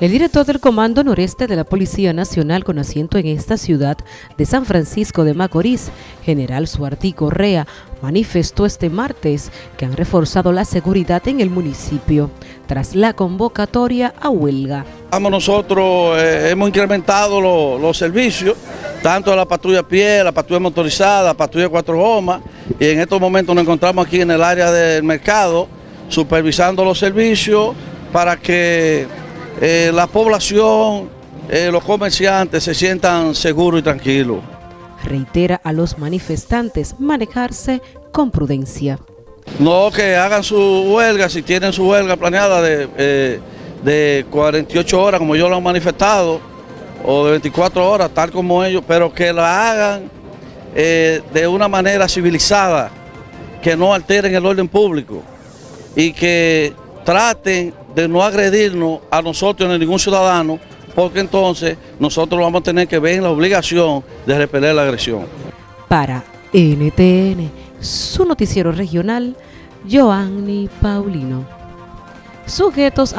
El director del Comando Noreste de la Policía Nacional con asiento en esta ciudad de San Francisco de Macorís, General Suartí Correa, manifestó este martes que han reforzado la seguridad en el municipio tras la convocatoria a huelga. Nosotros eh, hemos incrementado los servicios, tanto de la patrulla a pie, la patrulla motorizada, la patrulla cuatro gomas, y en estos momentos nos encontramos aquí en el área del mercado, supervisando los servicios para que eh, la población, eh, los comerciantes se sientan seguros y tranquilos. Reitera a los manifestantes manejarse con prudencia. No, que hagan su huelga, si tienen su huelga planeada de, 48 eh, horas, como yo lo he manifestado, o de 24 horas, tal como ellos, pero que la hagan de una manera civilizada, que no alteren el orden público y que traten de no agredirnos a nosotros ni a ningún ciudadano, porque entonces nosotros vamos a tener que ver la obligación de repeler la agresión. Para NTN, su noticiero regional, Joanny Paulino. Sujetos